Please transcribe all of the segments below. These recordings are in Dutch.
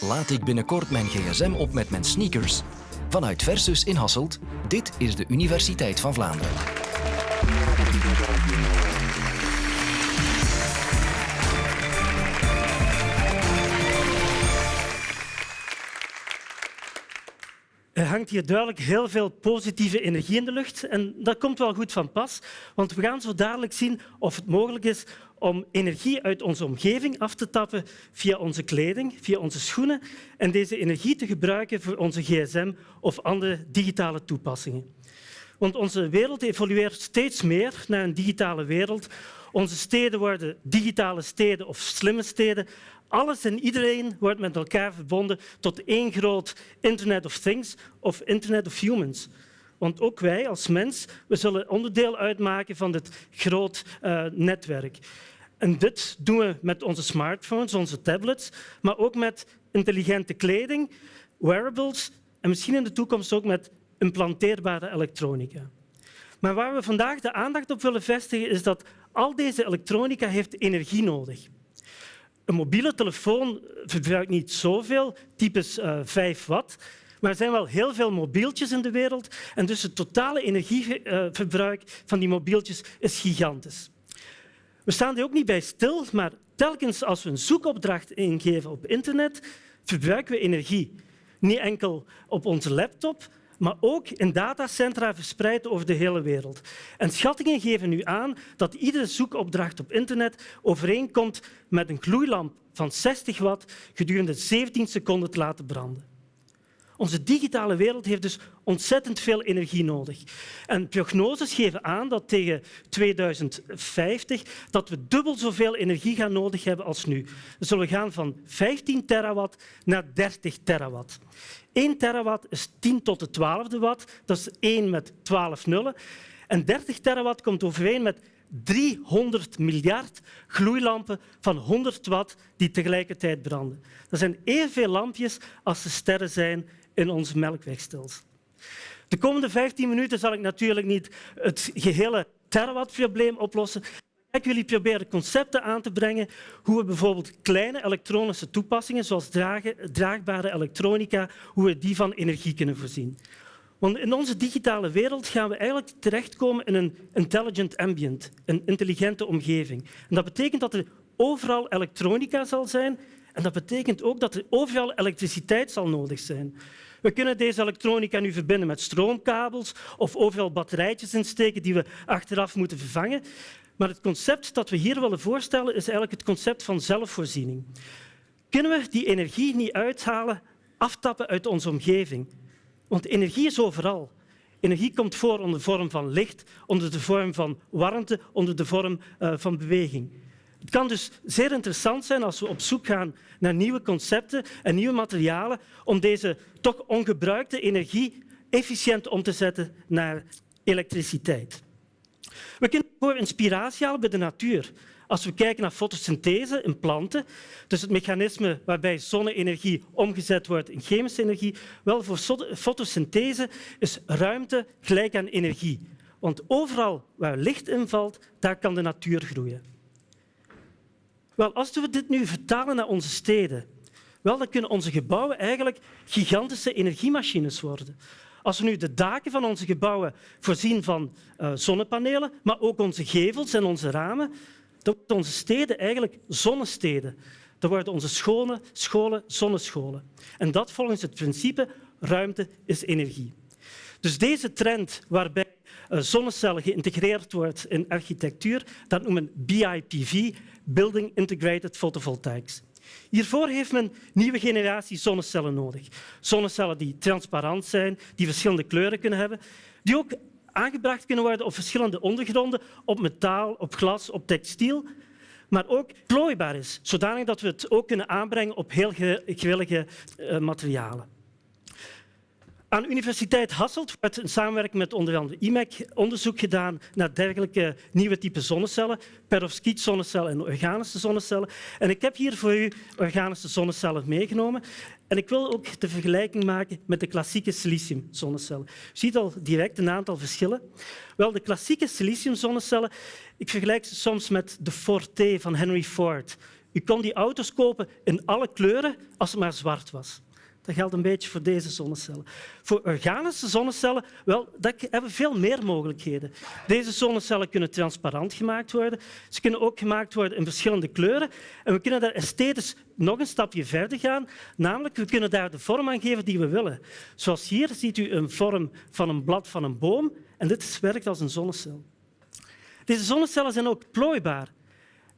Laat ik binnenkort mijn gsm op met mijn sneakers? Vanuit Versus in Hasselt, dit is de Universiteit van Vlaanderen. Hangt hier duidelijk heel veel positieve energie in de lucht en dat komt wel goed van pas, want we gaan zo dadelijk zien of het mogelijk is om energie uit onze omgeving af te tappen via onze kleding, via onze schoenen en deze energie te gebruiken voor onze gsm of andere digitale toepassingen. Want onze wereld evolueert steeds meer naar een digitale wereld. Onze steden worden digitale steden of slimme steden. Alles en iedereen wordt met elkaar verbonden tot één groot Internet of Things of Internet of Humans. Want ook wij als mens we zullen onderdeel uitmaken van dit groot uh, netwerk. En dit doen we met onze smartphones, onze tablets, maar ook met intelligente kleding, wearables en misschien in de toekomst ook met implanteerbare elektronica. Maar waar we vandaag de aandacht op willen vestigen is dat al deze elektronica heeft energie nodig. Een mobiele telefoon verbruikt niet zoveel, typisch uh, eh, 5 watt, maar er zijn wel heel veel mobieltjes in de wereld en dus het totale energieverbruik van die mobieltjes is gigantisch. We staan er ook niet bij stil, maar telkens als we een zoekopdracht ingeven op internet, verbruiken we energie. Niet enkel op onze laptop, maar ook in datacentra verspreid over de hele wereld. En schattingen geven nu aan dat iedere zoekopdracht op internet overeenkomt met een gloeilamp van 60 watt gedurende 17 seconden te laten branden. Onze digitale wereld heeft dus ontzettend veel energie nodig. En prognoses geven aan dat tegen 2050 dat we dubbel zoveel energie gaan nodig hebben als nu. We zullen gaan van 15 terawatt naar 30 terawatt. 1 terawatt is 10 tot de 12e watt, dat is 1 met 12 nullen. En 30 terawatt komt overeen met 300 miljard gloeilampen van 100 watt die tegelijkertijd branden. Dat zijn evenveel lampjes als de sterren zijn in ons melkwegstelsel. De komende 15 minuten zal ik natuurlijk niet het gehele terawattprobleem oplossen. Ik jullie proberen concepten aan te brengen hoe we bijvoorbeeld kleine elektronische toepassingen, zoals draagbare elektronica, hoe we die van energie kunnen voorzien. Want in onze digitale wereld gaan we eigenlijk terechtkomen in een intelligent ambient, een intelligente omgeving. En dat betekent dat er overal elektronica zal zijn en dat betekent ook dat er overal elektriciteit zal nodig zijn. We kunnen deze elektronica nu verbinden met stroomkabels of overal batterijtjes insteken die we achteraf moeten vervangen. Maar het concept dat we hier willen voorstellen is eigenlijk het concept van zelfvoorziening. Kunnen we die energie niet uithalen, aftappen uit onze omgeving? Want energie is overal. Energie komt voor onder de vorm van licht, onder de vorm van warmte, onder de vorm uh, van beweging. Het kan dus zeer interessant zijn als we op zoek gaan naar nieuwe concepten en nieuwe materialen om deze toch ongebruikte energie efficiënt om te zetten naar elektriciteit. We kunnen voor inspiratie halen bij de natuur. Als we kijken naar fotosynthese in planten, dus het mechanisme waarbij zonne-energie omgezet wordt in chemische energie, wel voor fotosynthese is ruimte gelijk aan energie. Want overal waar licht invalt, daar kan de natuur groeien. Wel, als we dit nu vertalen naar onze steden, wel, dan kunnen onze gebouwen eigenlijk gigantische energiemachines worden. Als we nu de daken van onze gebouwen voorzien van uh, zonnepanelen, maar ook onze gevels en onze ramen, dan worden onze steden eigenlijk zonnesteden. Dan worden onze scholen, scholen zonnescholen. En dat volgens het principe ruimte is energie. Dus deze trend waarbij uh, zonnecellen geïntegreerd wordt in architectuur, dat noemen BIPV, Building Integrated Photovoltaics. Hiervoor heeft men nieuwe generatie zonnecellen nodig. Zonnecellen die transparant zijn, die verschillende kleuren kunnen hebben, die ook aangebracht kunnen worden op verschillende ondergronden, op metaal, op glas, op textiel, maar ook plooibaar is, zodanig dat we het ook kunnen aanbrengen op heel gewillige uh, materialen. Aan de Universiteit Hasselt wordt in samenwerking met onder andere IMEC onderzoek gedaan naar dergelijke nieuwe typen zonnecellen, perovskiet-zonnecellen en organische zonnecellen. En ik heb hier voor u organische zonnecellen meegenomen. En ik wil ook de vergelijking maken met de klassieke siliciumzonnecellen. U ziet al direct een aantal verschillen. Wel, de klassieke siliciumzonnecellen, ik vergelijk ze soms met de Forte van Henry Ford. U kon die auto's kopen in alle kleuren als het maar zwart was. Dat geldt een beetje voor deze zonnecellen. Voor organische zonnecellen wel, dat hebben we veel meer mogelijkheden. Deze zonnecellen kunnen transparant gemaakt worden. Ze kunnen ook gemaakt worden in verschillende kleuren. En we kunnen daar esthetisch nog een stapje verder gaan. Namelijk, we kunnen daar de vorm aan geven die we willen. Zoals hier ziet u een vorm van een blad van een boom. En dit werkt als een zonnecel. Deze zonnecellen zijn ook plooibaar.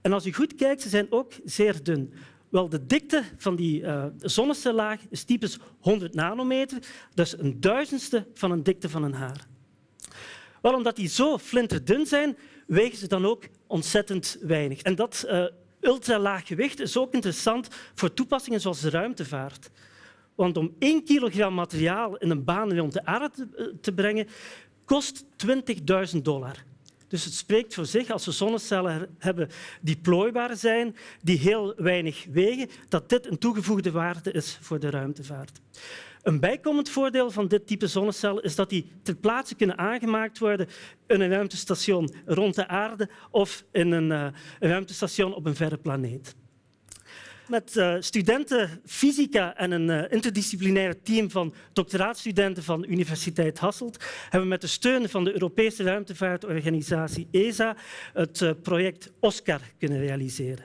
En als u goed kijkt, ze zijn ook zeer dun. Wel, de dikte van die uh, zonnecellaag is typisch 100 nanometer, dus een duizendste van een dikte van een haar. Wel, omdat die zo flinterdun zijn, wegen ze dan ook ontzettend weinig. En dat uh, ultralaag gewicht is ook interessant voor toepassingen zoals de ruimtevaart. Want om 1 kilogram materiaal in een baan rond de aarde te, te brengen, kost 20.000 dollar. Dus het spreekt voor zich als we zonnecellen hebben die plooibaar zijn, die heel weinig wegen, dat dit een toegevoegde waarde is voor de ruimtevaart. Een bijkomend voordeel van dit type zonnecel is dat die ter plaatse kunnen aangemaakt worden in een ruimtestation rond de aarde of in een, uh, een ruimtestation op een verre planeet. Met uh, studenten fysica en een uh, interdisciplinair team van doctoraatstudenten van Universiteit Hasselt hebben we met de steun van de Europese ruimtevaartorganisatie ESA het uh, project OSCAR kunnen realiseren.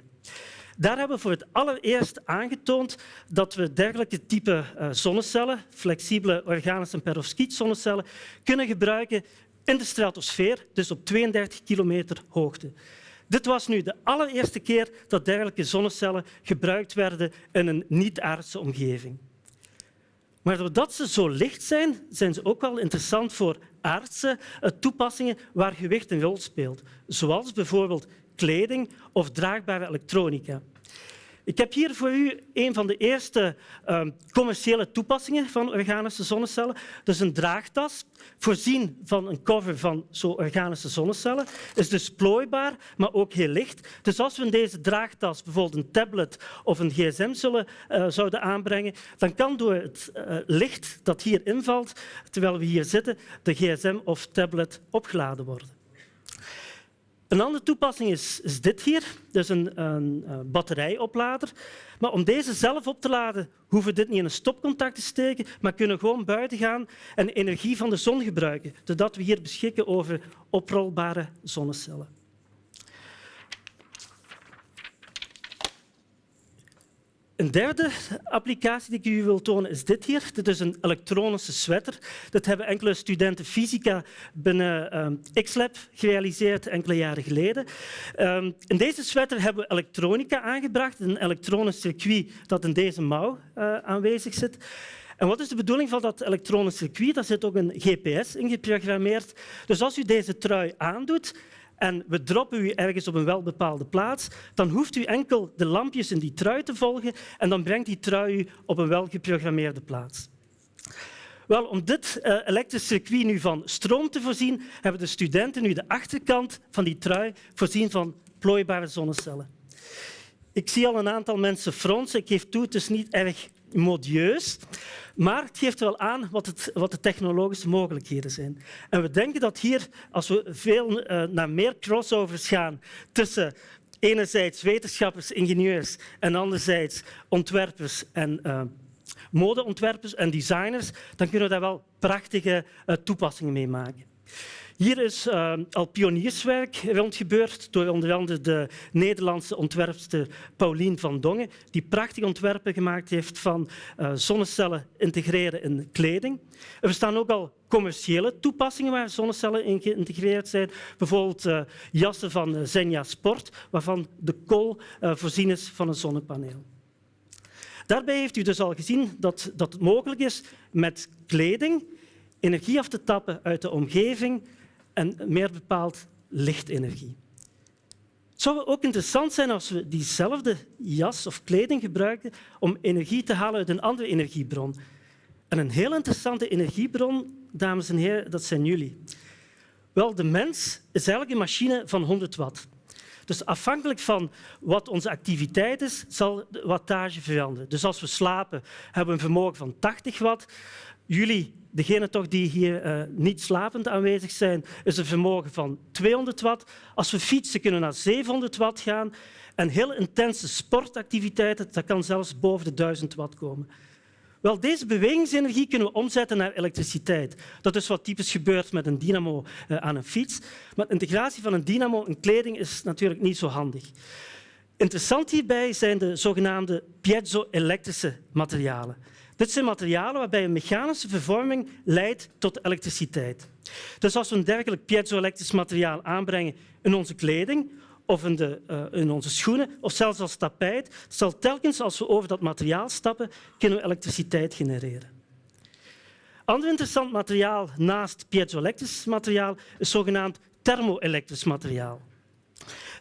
Daar hebben we voor het allereerst aangetoond dat we dergelijke type zonnecellen, flexibele organische en perovskiet-zonnecellen, kunnen gebruiken in de stratosfeer, dus op 32 kilometer hoogte. Dit was nu de allereerste keer dat dergelijke zonnecellen gebruikt werden in een niet-aardse omgeving. Maar doordat ze zo licht zijn, zijn ze ook wel interessant voor aardse eh, toepassingen waar gewicht een rol speelt, zoals bijvoorbeeld kleding of draagbare elektronica. Ik heb hier voor u een van de eerste uh, commerciële toepassingen van organische zonnecellen. Dus een draagtas, voorzien van een cover van zo organische zonnecellen. Is dus plooibaar, maar ook heel licht. Dus als we in deze draagtas bijvoorbeeld een tablet of een gsm zullen, uh, zouden aanbrengen, dan kan door het uh, licht dat hier invalt, terwijl we hier zitten, de gsm of tablet opgeladen worden. Een andere toepassing is, dit hier, dus een, een, een, batterijoplader. Maar om deze zelf op te laden, hoeven we dit niet in een stopcontact te steken, maar kunnen gewoon buiten gaan en energie van de zon gebruiken, zodat we hier beschikken over oprolbare zonnecellen. Een derde applicatie die ik u wil tonen is dit hier. Dit is een elektronische sweater. Dat hebben enkele studenten fysica binnen um, XLab gerealiseerd enkele jaren geleden. Um, in deze sweater hebben we elektronica aangebracht, een elektronisch circuit dat in deze mouw uh, aanwezig zit. En wat is de bedoeling van dat elektronisch circuit? Daar zit ook een GPS in geprogrammeerd. Dus als u deze trui aandoet, en we droppen u ergens op een welbepaalde plaats, dan hoeft u enkel de lampjes in die trui te volgen en dan brengt die trui u op een welgeprogrammeerde plaats. Wel, om dit uh, elektrisch circuit nu van stroom te voorzien, hebben de studenten nu de achterkant van die trui voorzien van plooibare zonnecellen. Ik zie al een aantal mensen fronsen. Ik geef toe, het is niet erg modieus. Maar het geeft wel aan wat, het, wat, de technologische mogelijkheden zijn. En we denken dat hier, als we veel uh, naar meer crossovers gaan tussen enerzijds wetenschappers, ingenieurs en anderzijds ontwerpers en uh, modeontwerpers en designers, dan kunnen we daar wel prachtige uh, toepassingen mee maken. Hier is uh, al pionierswerk rondgebeurd door onder andere de Nederlandse ontwerpster Paulien van Dongen, die prachtige ontwerpen gemaakt heeft van uh, zonnecellen integreren in kleding. Er bestaan ook al commerciële toepassingen waar zonnecellen in geïntegreerd zijn. Bijvoorbeeld uh, jassen van Zenja Sport, waarvan de kool voorzien is van een zonnepaneel. Daarbij heeft u dus al gezien dat, dat het mogelijk is met kleding energie af te tappen uit de omgeving en meer bepaald lichtenergie. Het zou ook interessant zijn als we diezelfde jas of kleding gebruiken om energie te halen uit een andere energiebron. En een heel interessante energiebron, dames en heren, dat zijn jullie. Wel, de mens is eigenlijk een machine van 100 watt. Dus afhankelijk van wat onze activiteit is, zal de wattage veranderen. Dus als we slapen, hebben we een vermogen van 80 watt. Jullie, degenen toch die hier uh, niet slapend aanwezig zijn, is een vermogen van 200 watt. Als we fietsen, kunnen we naar 700 watt gaan. En heel intense sportactiviteiten, dat kan zelfs boven de 1000 watt komen. Wel, deze bewegingsenergie kunnen we omzetten naar elektriciteit. Dat is wat typisch gebeurt met een dynamo uh, aan een fiets. Maar integratie van een dynamo in kleding is natuurlijk niet zo handig. Interessant hierbij zijn de zogenaamde piezo-elektrische materialen. Dit zijn materialen waarbij een mechanische vervorming leidt tot elektriciteit. Dus als we een dergelijk piezo-elektrisch materiaal aanbrengen in onze kleding of in, de, uh, in, onze schoenen of zelfs als tapijt, zal telkens als we over dat materiaal stappen, kunnen we elektriciteit genereren. Ander interessant materiaal naast piezoelektrisch materiaal is zogenaamd thermoelektrisch materiaal.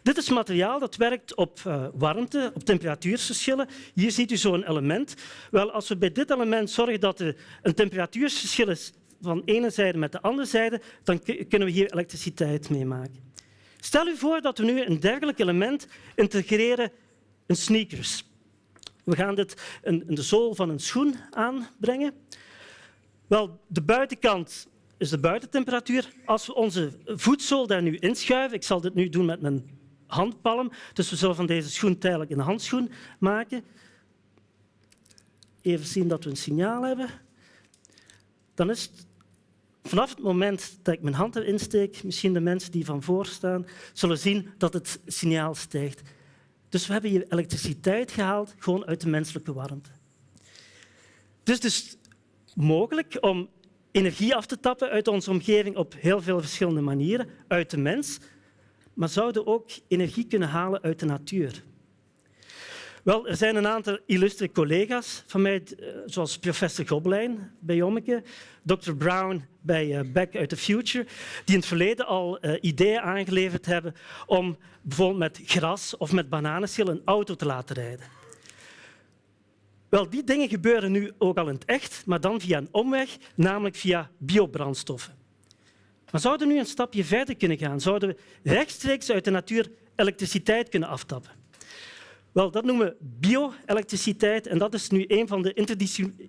Dit is materiaal dat werkt op uh, warmte, op temperatuurverschillen. Hier ziet u zo'n element. Wel, als we bij dit element zorgen dat er een temperatuurverschil is van de ene zijde met de andere zijde, dan kunnen we hier elektriciteit mee maken. Stel u voor dat we nu een dergelijk element integreren in sneakers. We gaan dit in de zool van een schoen aanbrengen. Wel, de buitenkant is de buitentemperatuur. Als we onze voetzool daar nu inschuiven, ik zal dit nu doen met mijn handpalm, dus we zullen van deze schoen tijdelijk een handschoen maken. Even zien dat we een signaal hebben. Dan is vanaf het moment dat ik mijn hand erin steek, misschien de mensen die van voor staan, zullen zien dat het signaal stijgt. Dus we hebben hier elektriciteit gehaald gewoon uit de menselijke warmte. Het is dus mogelijk om energie af te tappen uit onze omgeving op heel veel verschillende manieren, uit de mens, maar zouden ook energie kunnen halen uit de natuur. Wel, er zijn een aantal illustre collega's van mij, eh, zoals professor Gobelijn bij Jommeke, Dr. Brown bij eh, Back uit the Future, die in het verleden al uh, ideeën aangeleverd hebben om bijvoorbeeld met gras of met bananenschil een auto te laten rijden. Wel, die dingen gebeuren nu ook al in het echt, maar dan via een omweg, namelijk via biobrandstoffen. Maar zouden we nu een stapje verder kunnen gaan? Zouden we rechtstreeks uit de natuur elektriciteit kunnen aftappen? Wel, dat noemen we bio-elektriciteit en dat is nu een van de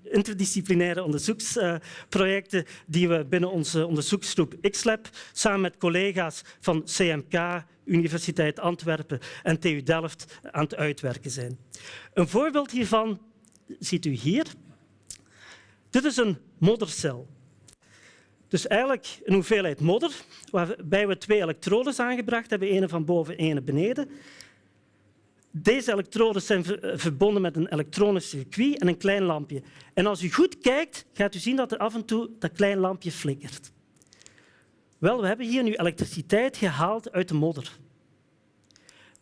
interdisciplinaire onderzoeksprojecten die we binnen onze onderzoeksgroep XLab samen met collega's van CMK, Universiteit Antwerpen en TU Delft aan het uitwerken zijn. Een voorbeeld hiervan ziet u hier. Dit is een moddercel. Dus eigenlijk een hoeveelheid modder, waarbij we twee elektrodes aangebracht hebben, ene van boven en ene beneden. Deze elektroden zijn verbonden met een elektronisch circuit en een klein lampje. En als u goed kijkt, gaat u zien dat er af en toe dat klein lampje flikkert. Wel, we hebben hier nu elektriciteit gehaald uit de modder.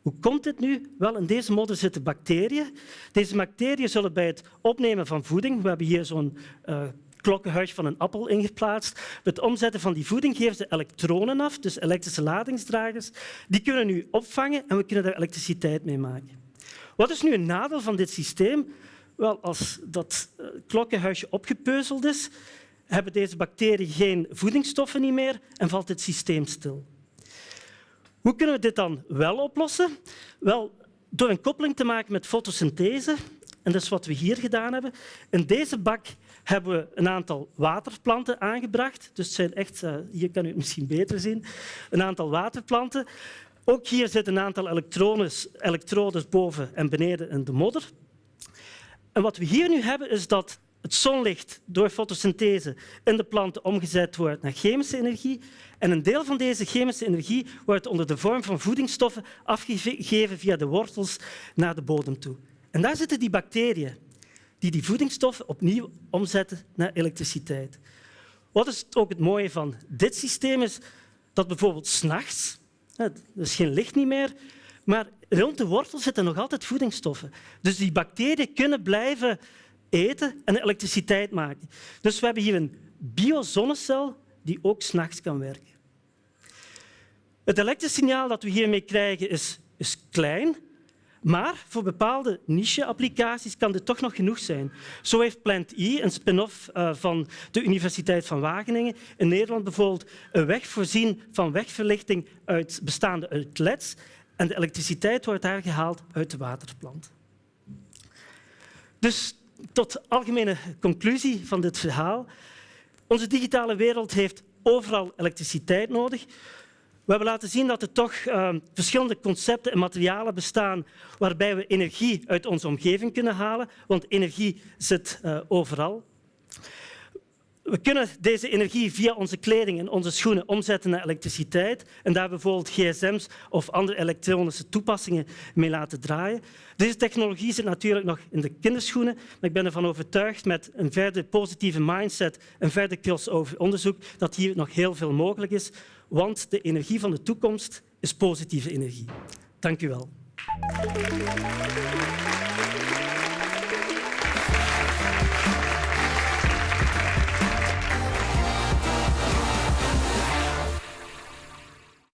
Hoe komt dit nu? Wel, in deze modder zitten bacteriën. Deze bacteriën zullen bij het opnemen van voeding, we hebben hier zo'n uh, klokkenhuis van een appel ingeplaatst. Het omzetten van die voeding geven ze elektronen af, dus elektrische ladingsdragers. Die kunnen nu opvangen en we kunnen daar elektriciteit mee maken. Wat is nu een nadeel van dit systeem? Wel, als dat eh, klokkenhuisje opgepeuzeld is, hebben deze bacteriën geen voedingsstoffen niet meer en valt het systeem stil. Hoe kunnen we dit dan wel oplossen? Wel, door een koppeling te maken met fotosynthese. En dat is wat we hier gedaan hebben. In deze bak hebben we een aantal waterplanten aangebracht. Dus zijn echt, eh, hier kan u het misschien beter zien, een aantal waterplanten. Ook hier zitten een aantal elektrodes boven en beneden in de modder. En wat we hier nu hebben, is dat het zonlicht door fotosynthese in de planten omgezet wordt naar chemische energie. En een deel van deze chemische energie wordt onder de vorm van voedingsstoffen afgegeven via de wortels naar de bodem toe. En daar zitten die bacteriën die die voedingsstoffen opnieuw omzetten naar elektriciteit. Wat is ook het mooie van dit systeem is dat bijvoorbeeld s'nachts, er is geen licht niet meer, maar rond de wortel zitten nog altijd voedingsstoffen. Dus die bacteriën kunnen blijven eten en elektriciteit maken. Dus we hebben hier een biozonnecel die ook s'nachts kan werken. Het elektrische signaal dat we hiermee krijgen is, is klein, maar voor bepaalde niche-applicaties kan dit toch nog genoeg zijn. Zo heeft Plant E, een spin-off uh, van de Universiteit van Wageningen, in Nederland bijvoorbeeld een weg voorzien van wegverlichting uit, bestaande uit leds En de elektriciteit wordt daar gehaald uit de waterplant. Dus tot algemene conclusie van dit verhaal. Onze digitale wereld heeft overal elektriciteit nodig. We hebben laten zien dat er toch uh, verschillende concepten en materialen bestaan waarbij we energie uit onze omgeving kunnen halen, want energie zit uh, overal. We kunnen deze energie via onze kleding en onze schoenen omzetten naar elektriciteit en daar bijvoorbeeld gsm's of andere elektronische toepassingen mee laten draaien. Deze technologie zit natuurlijk nog in de kinderschoenen, maar ik ben ervan overtuigd met een verder positieve mindset en verder crossover onderzoek dat hier nog heel veel mogelijk is, want de energie van de toekomst is positieve energie. Dank u wel.